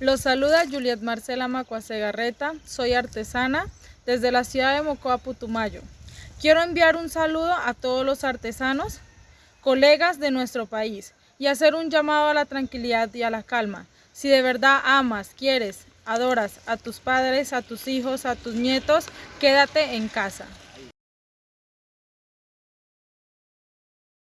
Los saluda Juliet Marcela Macuacegarreta, soy artesana desde la ciudad de Mocoa, Putumayo. Quiero enviar un saludo a todos los artesanos, colegas de nuestro país y hacer un llamado a la tranquilidad y a la calma. Si de verdad amas, quieres, adoras a tus padres, a tus hijos, a tus nietos, quédate en casa.